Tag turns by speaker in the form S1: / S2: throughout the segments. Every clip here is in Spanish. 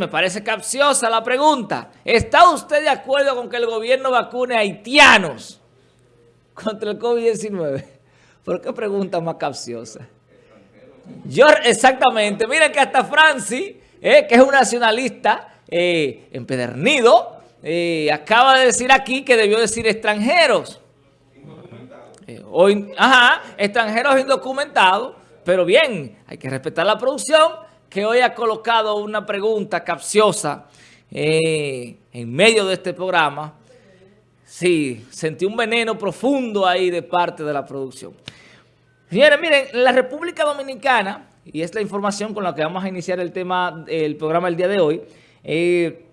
S1: me parece capciosa la pregunta. ¿Está usted de acuerdo con que el gobierno vacune a haitianos contra el COVID-19? ¿Por qué pregunta más capciosa? Yo, exactamente. Miren que hasta Francis, eh, que es un nacionalista eh, empedernido, eh, acaba de decir aquí que debió decir extranjeros. ajá, extranjeros indocumentados. Pero bien, hay que respetar la producción que hoy ha colocado una pregunta capciosa en medio de este programa. Sí, sentí un veneno profundo ahí de parte de la producción. Señores, miren, la República Dominicana, y es la información con la que vamos a iniciar el tema, el programa el día de hoy, eh,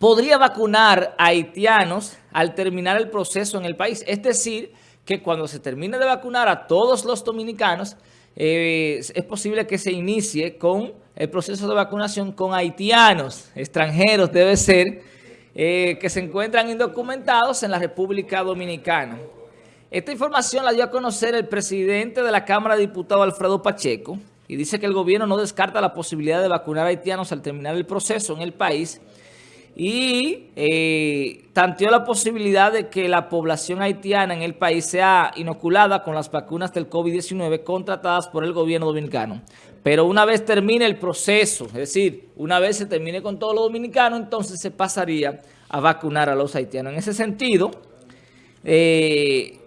S1: podría vacunar a haitianos al terminar el proceso en el país. Es decir, que cuando se termine de vacunar a todos los dominicanos, eh, es posible que se inicie con el proceso de vacunación con haitianos, extranjeros debe ser, eh, que se encuentran indocumentados en la República Dominicana. Esta información la dio a conocer el presidente de la Cámara de Diputados, Alfredo Pacheco, y dice que el gobierno no descarta la posibilidad de vacunar a haitianos al terminar el proceso en el país y eh, tanteó la posibilidad de que la población haitiana en el país sea inoculada con las vacunas del COVID-19 contratadas por el gobierno dominicano. Pero una vez termine el proceso, es decir, una vez se termine con todos los dominicanos, entonces se pasaría a vacunar a los haitianos. En ese sentido, eh,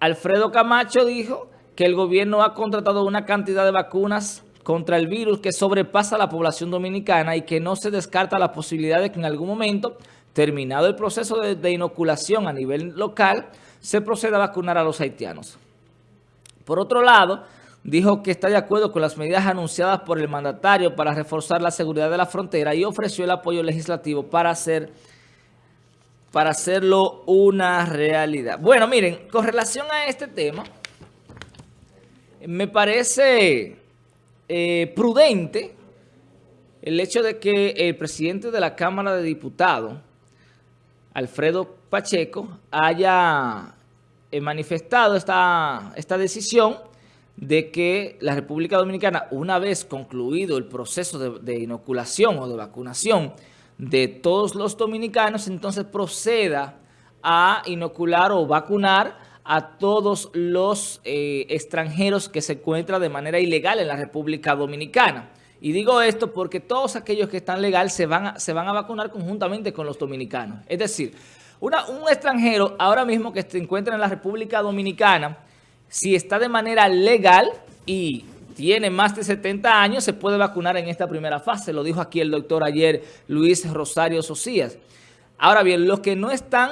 S1: Alfredo Camacho dijo que el gobierno ha contratado una cantidad de vacunas contra el virus que sobrepasa la población dominicana y que no se descarta la posibilidad de que en algún momento, terminado el proceso de, inoculación a nivel local, se proceda a vacunar a los haitianos. Por otro lado, dijo que está de acuerdo con las medidas anunciadas por el mandatario para reforzar la seguridad de la frontera y ofreció el apoyo legislativo para hacer para hacerlo una realidad. Bueno, miren, con relación a este tema, me parece eh, prudente el hecho de que el presidente de la Cámara de Diputados, Alfredo Pacheco, haya eh, manifestado esta, esta decisión de que la República Dominicana, una vez concluido el proceso de, de inoculación o de vacunación, de todos los dominicanos, entonces proceda a inocular o vacunar a todos los eh, extranjeros que se encuentran de manera ilegal en la República Dominicana. Y digo esto porque todos aquellos que están legal se van a, se van a vacunar conjuntamente con los dominicanos. Es decir, un extranjero ahora mismo que se encuentra en la República Dominicana, si está de manera legal y tiene más de 70 años, se puede vacunar en esta primera fase. Lo dijo aquí el doctor ayer Luis Rosario Socias. Ahora bien, los que no están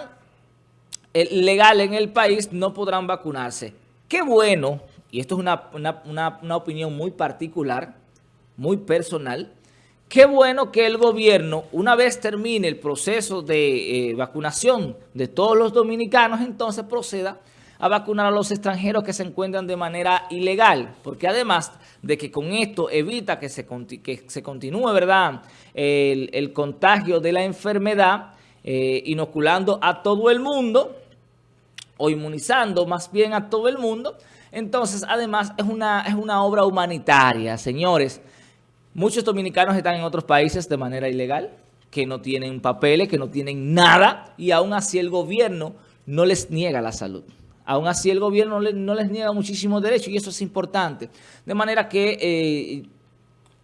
S1: legal en el país no podrán vacunarse. Qué bueno, y esto es una, opinión muy particular, muy personal, qué bueno que el gobierno, una vez termine el proceso de eh, vacunación de todos los dominicanos, entonces proceda a vacunar a los extranjeros que se encuentran de manera ilegal, porque además de que con esto evita que se, que se continúe ¿verdad? El, contagio de la enfermedad, eh, inoculando a todo el mundo, o inmunizando más bien a todo el mundo, entonces además es una, es una obra humanitaria, señores. Muchos dominicanos están en otros países de manera ilegal, que no tienen papeles, que no tienen nada, y aún así el gobierno no les niega la salud. Aún así el gobierno no les niega muchísimos derechos y eso es importante. De manera que eh,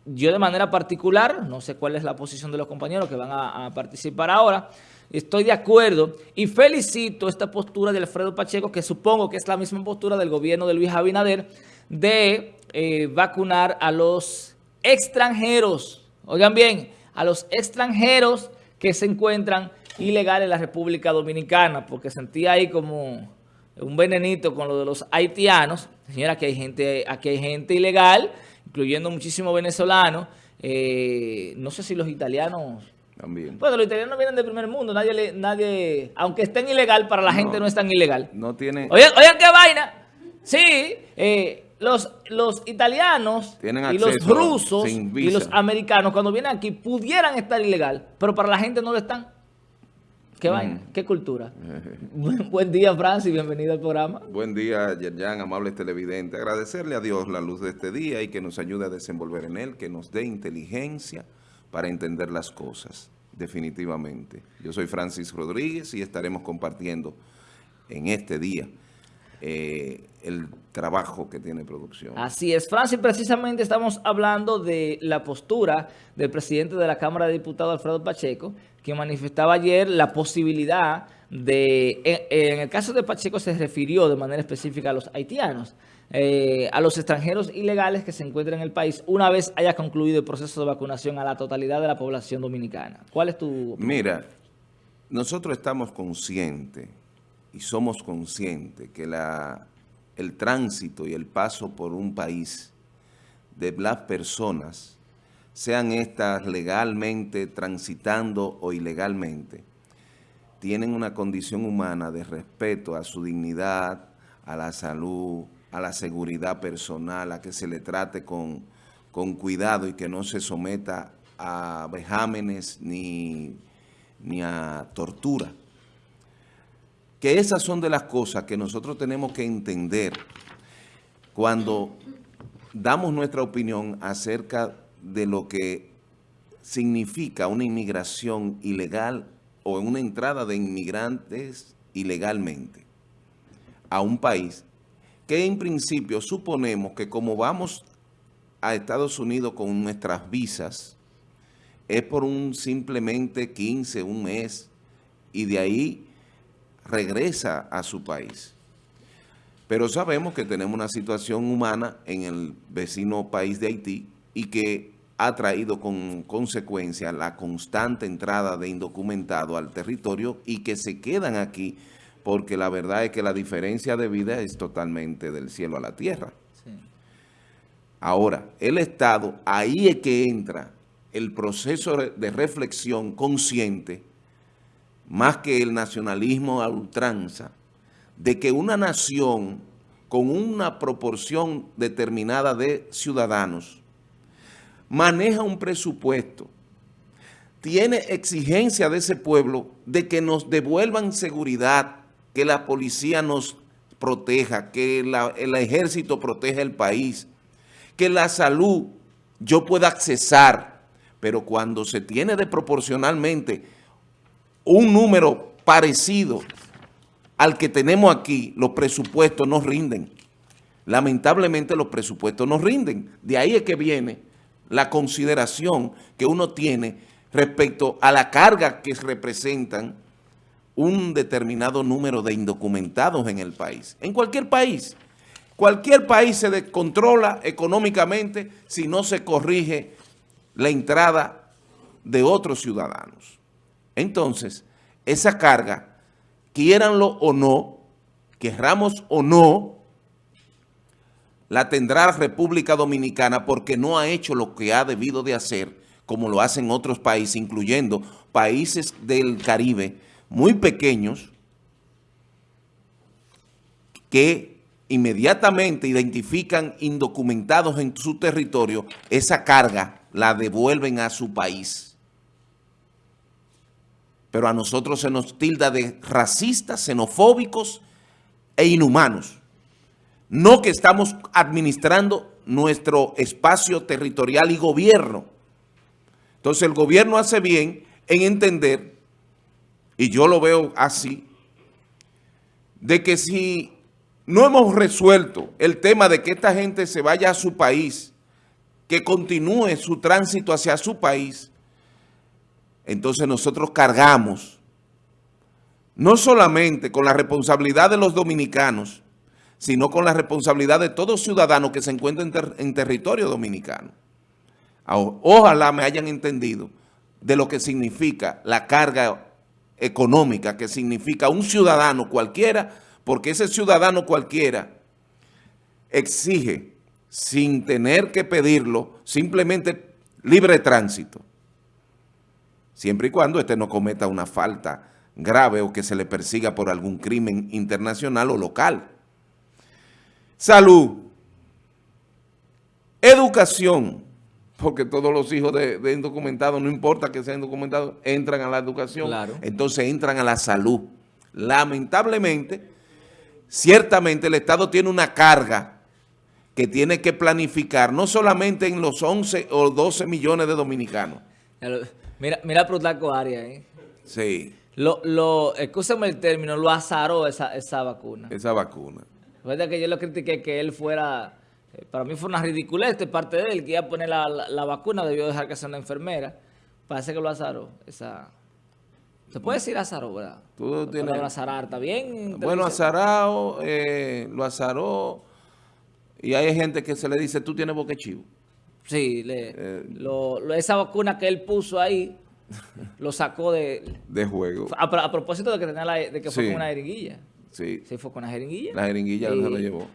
S1: yo de manera particular, no sé cuál es la posición de los compañeros que van a, participar ahora, estoy de acuerdo y felicito esta postura de Alfredo Pacheco, que supongo que es la misma postura del gobierno de Luis Abinader, de eh, vacunar a los extranjeros, oigan bien, a los extranjeros que se encuentran ilegales en la República Dominicana, porque sentí ahí como un venenito con lo de los haitianos. Señora, aquí hay gente, aquí hay gente ilegal, incluyendo muchísimos venezolanos. Eh, no sé si los italianos... También. Bueno, los italianos vienen del primer mundo. Nadie, nadie aunque estén ilegal, para la gente no es tan ilegal.
S2: No tiene...
S1: Oigan, oigan qué vaina. Sí, eh, los, los italianos y los rusos y los americanos cuando vienen aquí pudieran estar ilegal, pero para la gente no lo están. ¿Qué vaina? ¿Qué cultura? Buen día, Francis. Bienvenido al programa.
S2: Buen día, Yerjan, amables televidentes. Agradecerle a Dios la luz de este día y que nos ayude a desenvolver en él, que nos dé inteligencia para entender las cosas, definitivamente. Yo soy Francis Rodríguez y estaremos compartiendo en este día eh, el trabajo que tiene producción.
S1: Así es, Francis, precisamente estamos hablando de la postura del presidente de la Cámara de Diputados, Alfredo Pacheco, que manifestaba ayer la posibilidad de, en, el caso de Pacheco se refirió de manera específica a los haitianos, eh, a los extranjeros ilegales que se encuentran en el país una vez haya concluido el proceso de vacunación a la totalidad de la población dominicana. ¿Cuál es tu
S2: opinión? Mira, nosotros estamos conscientes y somos conscientes que el tránsito y el paso por un país de las personas, sean estas legalmente transitando o ilegalmente, tienen una condición humana de respeto a su dignidad, a la salud, a la seguridad personal, a que se le trate con, con cuidado y que no se someta a vejámenes ni, ni a tortura. Que esas son de las cosas que nosotros tenemos que entender cuando damos nuestra opinión acerca de lo que significa una inmigración ilegal o una entrada de inmigrantes ilegalmente a un país que en principio suponemos que como vamos a Estados Unidos con nuestras visas, es por un simplemente 15, un mes, y de ahí regresa a su país. Pero sabemos que tenemos una situación humana en el vecino país de Haití y que ha traído con consecuencia la constante entrada de indocumentados al territorio y que se quedan aquí porque la verdad es que la diferencia de vida es totalmente del cielo a la tierra. Ahora, el Estado, ahí es que entra el proceso de reflexión consciente más que el nacionalismo a ultranza, de que una nación con una proporción determinada de ciudadanos maneja un presupuesto, tiene exigencia de ese pueblo de que nos devuelvan seguridad, que la policía nos proteja, que el ejército proteja el país, que la salud yo pueda accesar, pero cuando se tiene de proporcionalmente un número parecido al que tenemos aquí, los presupuestos no rinden. Lamentablemente los presupuestos no rinden. De ahí es que viene la consideración que uno tiene respecto a la carga que representan un determinado número de indocumentados en el país. En cualquier país. Cualquier país se descontrola económicamente si no se corrige la entrada de otros ciudadanos. Entonces, esa carga, quieranlo o no, querramos o no, la tendrá República Dominicana porque no ha hecho lo que ha debido de hacer, como lo hacen otros países, incluyendo países del Caribe muy pequeños, que inmediatamente identifican indocumentados en su territorio, esa carga la devuelven a su país pero a nosotros se nos tilda de racistas, xenofóbicos e inhumanos. No que estamos administrando nuestro espacio territorial y gobierno. Entonces el gobierno hace bien en entender, y yo lo veo así, de que si no hemos resuelto el tema de que esta gente se vaya a su país, que continúe su tránsito hacia su país, entonces nosotros cargamos no solamente con la responsabilidad de los dominicanos, sino con la responsabilidad de todo ciudadano que se encuentra en, territorio dominicano. Ojalá me hayan entendido de lo que significa la carga económica, que significa un ciudadano cualquiera, porque ese ciudadano cualquiera exige, sin tener que pedirlo, simplemente libre tránsito siempre y cuando éste no cometa una falta grave o que se le persiga por algún crimen internacional o local. Salud. Educación, porque todos los hijos de, indocumentados, no importa que sean indocumentados, entran a la educación, entonces entran a la salud. Lamentablemente, ciertamente el Estado tiene una carga que tiene que planificar, no solamente en los 11 o 12 millones de dominicanos,
S1: Mira, mira Arias, ¿eh?
S2: Sí.
S1: Lo, lo, escúchame el término, lo azaró esa, esa vacuna.
S2: Esa vacuna.
S1: Recuerda que yo lo critiqué que él fuera, eh, para mí fue una ridiculez de parte de él, que iba a poner la, la, vacuna, debió dejar que sea una enfermera. Parece que lo azaró, esa... Se puede decir azaró, ¿verdad?
S2: Tú tienes...
S1: azarar, ¿está bien?
S2: Bueno, azarado, eh, lo azaró, y hay gente que se le dice, tú tienes boquechivo.
S1: Sí, le, eh, lo, esa vacuna que él puso ahí, lo sacó de...
S2: De juego.
S1: A, propósito de que, tenía la, de que fue una jeringuilla.
S2: Sí.
S1: Sí, fue con una jeringuilla.
S2: La jeringuilla se la llevó.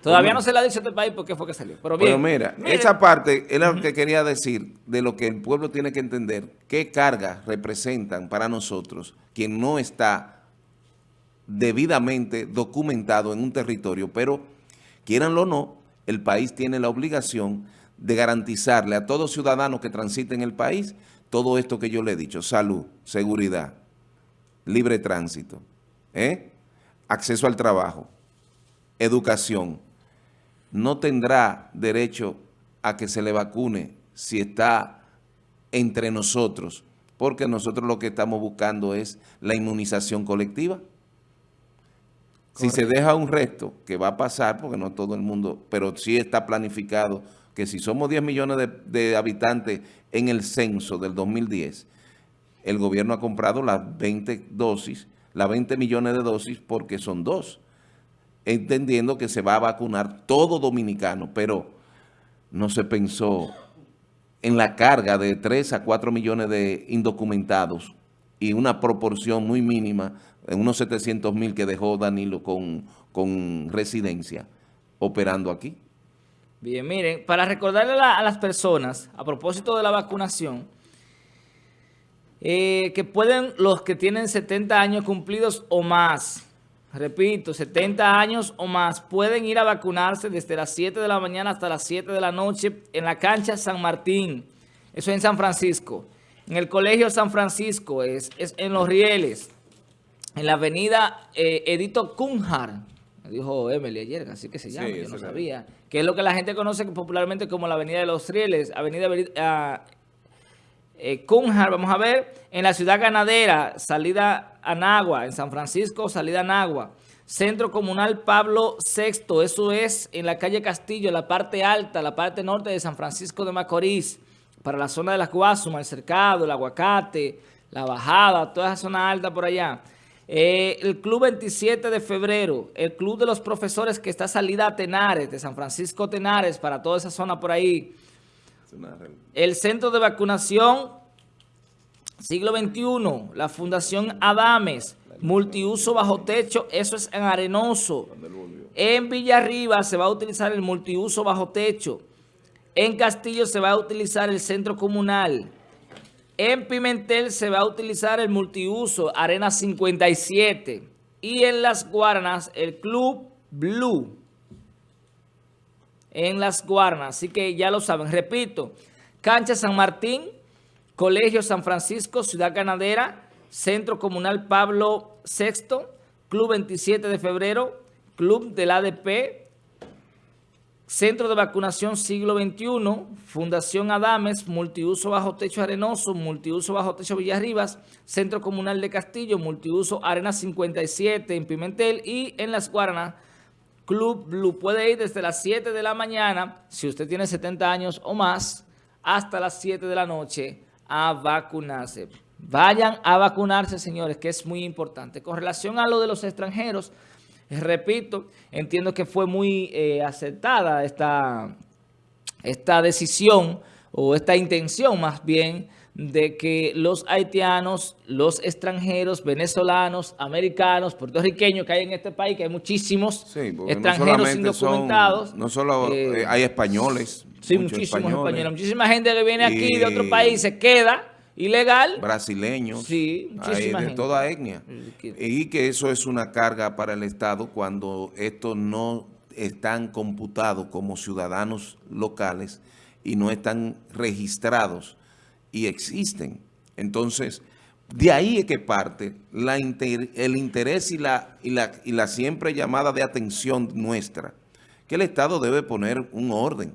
S1: Todavía no se le ha dicho a este país por qué fue que salió. Pero bien.
S2: mira, esa parte es lo que quería decir de lo que el pueblo tiene que entender. ¿Qué cargas representan para nosotros quien no está debidamente documentado en un territorio? Pero, quieranlo o no, el país tiene la obligación de garantizarle a todo ciudadano que transite en el país todo esto que yo le he dicho, salud, seguridad, libre tránsito, ¿eh? Acceso al trabajo, educación. No tendrá derecho a que se le vacune si está entre nosotros, porque nosotros lo que estamos buscando es la inmunización colectiva. Si se deja un resto, que va a pasar, porque no todo el mundo, pero sí está planificado que si somos 10 millones de, habitantes en el censo del 2010, el gobierno ha comprado las 20 dosis, las 20 millones de dosis porque son dos, entendiendo que se va a vacunar todo dominicano, pero no se pensó en la carga de 3 a 4 millones de indocumentados y una proporción muy mínima, unos 700 mil que dejó Danilo con, con residencia operando aquí.
S1: Bien, miren, para recordarle a, las personas, a propósito de la vacunación, eh, que pueden los que tienen 70 años cumplidos o más, repito, 70 años o más, pueden ir a vacunarse desde las 7 de la mañana hasta las 7 de la noche en la cancha San Martín, eso en San Francisco. En el Colegio San Francisco, es, es en Los Rieles, en la avenida eh, Edito Cunjar, dijo Emily ayer, así que se llama, yo no sabía, que es lo que la gente conoce popularmente como la Avenida de los Rieles, Avenida uh, eh, Cunjar, vamos a ver, en la ciudad ganadera, salida a Nagua, en San Francisco, salida a Nagua, Centro Comunal Pablo VI, eso es en la calle Castillo, la parte alta, la parte norte de San Francisco de Macorís, para la zona de las Guasumas, el Cercado, el Aguacate, la Bajada, toda esa zona alta por allá. Eh, el Club 27 de febrero, el Club de los Profesores que está salida a Tenares, de San Francisco Tenares, para toda esa zona por ahí. El Centro de Vacunación, siglo XXI, la Fundación Adames, multiuso bajo techo, eso es en Arenoso. En Villarriba se va a utilizar el multiuso bajo techo. En Castillo se va a utilizar el centro comunal. En Pimentel se va a utilizar el multiuso Arena 57 y en Las Guarnas el Club Blue. En Las Guarnas, así que ya lo saben. Repito, Cancha San Martín, Colegio San Francisco, Ciudad Ganadera, Centro Comunal Pablo VI, Club 27 de Febrero, Club del ADP, Centro de Vacunación Siglo XXI, Fundación Adames, Multiuso Bajo Techo Arenoso, Multiuso Bajo Techo Villarribas, Centro Comunal de Castillo, Multiuso Arena 57 en Pimentel y en Las Guaranas, Club Blue. Puede ir desde las 7 de la mañana, si usted tiene 70 años o más, hasta las 7 de la noche a vacunarse. Vayan a vacunarse, señores, que es muy importante. Con relación a lo de los extranjeros, Repito, entiendo que fue muy eh, aceptada esta, esta decisión o esta intención más bien de que los haitianos, los extranjeros, venezolanos, americanos, puertorriqueños que hay en este país, que hay muchísimos extranjeros indocumentados.
S2: no solo eh, eh, hay españoles.
S1: Sí, muchísimos españoles. Muchísima gente que viene aquí de otro país se queda ilegal.
S2: Brasileños.
S1: Sí,
S2: de toda etnia. Y que eso es una carga para el Estado cuando estos no están computados como ciudadanos locales y no están registrados y existen. Entonces, de ahí es que parte el interés y la, y, la, y la siempre llamada de atención nuestra, que el Estado debe poner un orden,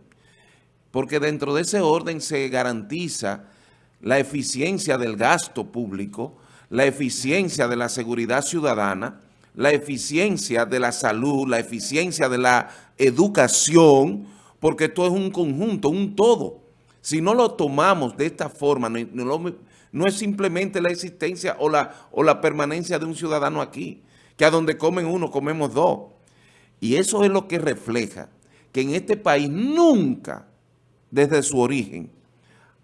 S2: porque dentro de ese orden se garantiza la eficiencia del gasto público, la eficiencia de la seguridad ciudadana, la eficiencia de la salud, la eficiencia de la educación, porque esto es un conjunto, un todo. Si no lo tomamos de esta forma, no, es simplemente la existencia o la, o la permanencia de un ciudadano aquí, que a donde comen uno, comemos dos. Y eso es lo que refleja que en este país nunca, desde su origen,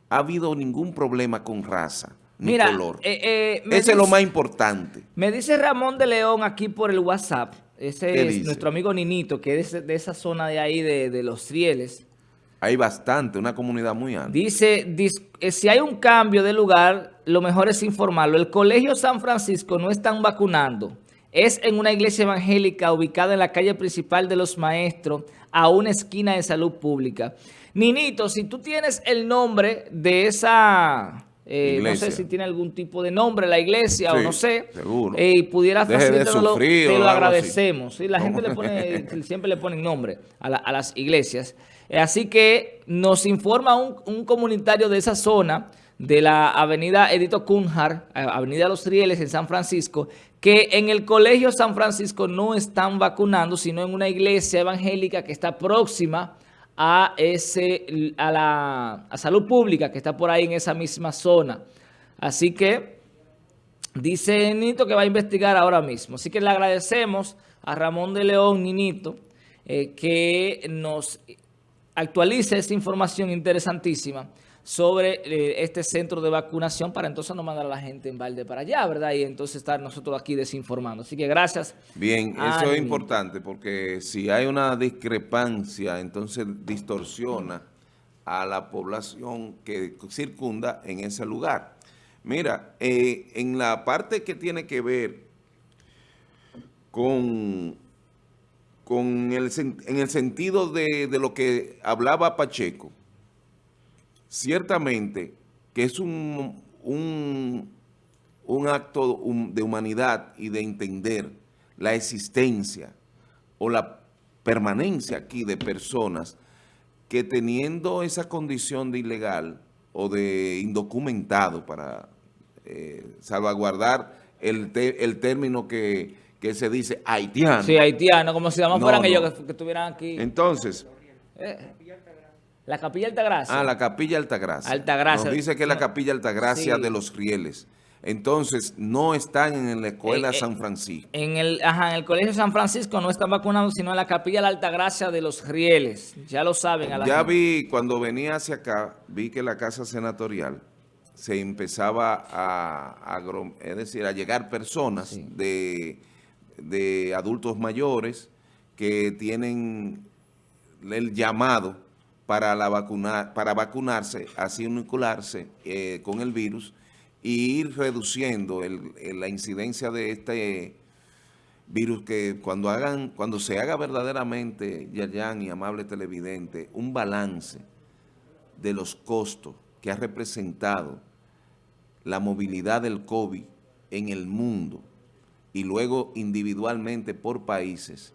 S2: ha habido ningún problema con raza ni color. Eh, eh, Ese es lo más importante.
S1: Me dice Ramón de León aquí por el WhatsApp, ese es nuestro amigo Ninito, que es de esa zona de ahí de, los rieles.
S2: Hay bastante, una comunidad muy amplia.
S1: Dice, eh, si hay un cambio de lugar, lo mejor es informarlo. El Colegio San Francisco no están vacunando. Es en una iglesia evangélica ubicada en la calle principal de los maestros, a una esquina de salud pública. Ninito, si tú tienes el nombre de esa... Eh, no sé si tiene algún tipo de nombre la iglesia o no sé. Seguro. Eh, y pudieras facilitarlo, te lo agradecemos. la gente le pone, siempre le ponen nombre a, las iglesias. Eh, así que nos informa un, un, comunitario de esa zona, de la avenida Edito Cunjar, avenida Los Rieles en San Francisco, que en el colegio San Francisco no están vacunando, sino en una iglesia evangélica que está próxima a, ese, a la salud pública que está por ahí en esa misma zona. Así que dice Nito que va a investigar ahora mismo. Así que le agradecemos a Ramón de León, Ninito, eh, que nos actualice esta información interesantísima sobre eh, este centro de vacunación para entonces no mandar a la gente en balde para allá, ¿verdad? Y entonces estar nosotros aquí desinformando. Así que gracias.
S2: Bien, eso es importante porque si hay una discrepancia, entonces distorsiona a la población que circunda en ese lugar. Mira, eh, en la parte que tiene que ver con, con el, en el sentido de, de lo que hablaba Pacheco, ciertamente que es un, un, acto de humanidad y de entender la existencia o la permanencia aquí de personas que teniendo esa condición de ilegal o de indocumentado para eh, salvaguardar el, el término que, se dice haitiano.
S1: Sí, haitiano, como si no, fueran ellos que, estuvieran aquí.
S2: Entonces,
S1: eh. La Capilla Altagracia.
S2: Ah, la Capilla Altagracia.
S1: Altagracia.
S2: Nos dice que es la Capilla Altagracia de los Rieles. Entonces, no están en la escuela eh, eh, San Francisco.
S1: En el, ajá, en el Colegio San Francisco no están vacunados, sino en la Capilla de la Altagracia de los Rieles. Ya lo saben.
S2: ya vi, cuando venía hacia acá, vi que la Casa Senatorial se empezaba a, es decir, a llegar personas de, de adultos mayores que tienen el llamado para, la vacunar, para vacunarse, así inocularse eh, con el virus y ir reduciendo la incidencia de este virus que cuando hagan cuando se haga verdaderamente, Yayan y amable televidente, un balance de los costos que ha representado la movilidad del COVID en el mundo y luego individualmente por países,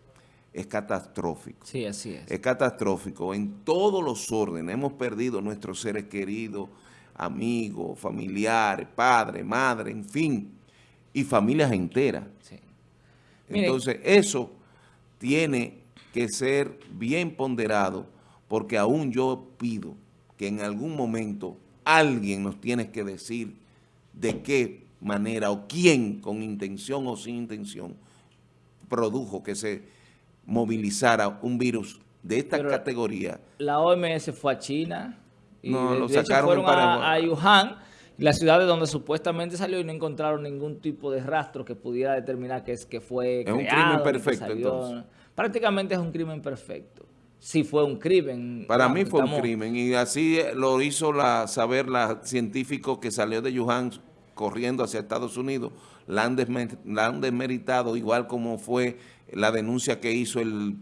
S2: es catastrófico.
S1: Sí, así es.
S2: Es catastrófico en todos los órdenes. Hemos perdido nuestros seres queridos, amigos, familiares, padres, madres, en fin, y familias enteras. Sí. Entonces, eso tiene que ser bien ponderado porque aún yo pido que en algún momento alguien nos tiene que decir de qué manera o quién, con intención o sin intención, produjo que se movilizara un virus de esta categoría.
S1: La OMS fue a China y no, lo sacaron fueron a, Wuhan, la ciudad de donde supuestamente salió y no encontraron ningún tipo de rastro que pudiera determinar que, es, que fue
S2: Es un crimen perfecto entonces.
S1: Prácticamente es un crimen perfecto. Sí fue un crimen.
S2: Para mí fue un crimen y así lo hizo la, saber la científico que salió de Wuhan corriendo hacia Estados Unidos. La han, la desmeritado igual como fue la denuncia que hizo el,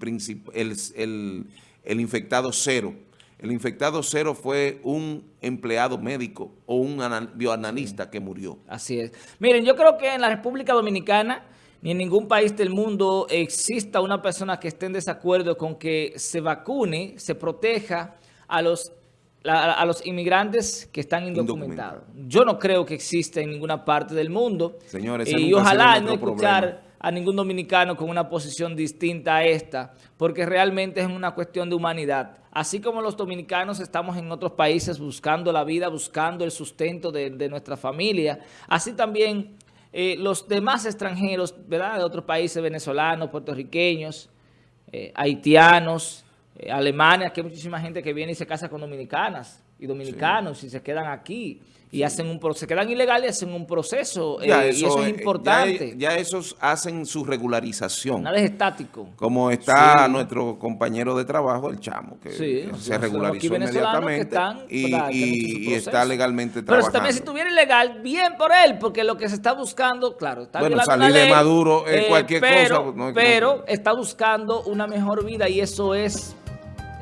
S2: el, el, infectado cero. El infectado cero fue un empleado médico o un bioanalista que murió.
S1: Así es. Miren, yo creo que en la República Dominicana ni en ningún país del mundo exista una persona que esté en desacuerdo con que se vacune, se proteja a los a los inmigrantes que están indocumentados. Yo no creo que exista en ninguna parte del mundo.
S2: Señores,
S1: y ojalá no escuchar a ningún dominicano con una posición distinta a esta, porque realmente es una cuestión de humanidad. Así como los dominicanos estamos en otros países buscando la vida, buscando el sustento de, nuestra familia, así también eh, los demás extranjeros, ¿verdad?, de otros países, venezolanos, puertorriqueños, eh, haitianos, eh, Alemania, que hay muchísima gente que viene y se casa con dominicanas y dominicanos y se quedan aquí y hacen un se quedan ilegales y hacen un proceso eh, y eso es importante.
S2: Ya, esos hacen su regularización.
S1: Nada es estático.
S2: Como está nuestro compañero de trabajo, el chamo, que se regularizó inmediatamente y, está legalmente trabajando.
S1: Pero también si estuviera ilegal, bien por él, porque lo que se está buscando, claro, está
S2: Bueno, salir de Maduro es cualquier
S1: pero,
S2: cosa.
S1: pero está buscando una mejor vida y eso es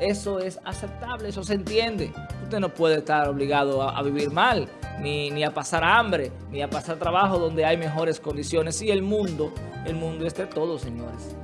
S1: eso es aceptable, eso se entiende. Usted no puede estar obligado a, vivir mal, ni, ni, a pasar hambre, ni a pasar trabajo donde hay mejores condiciones. Y el mundo, el mundo es de todos, señores.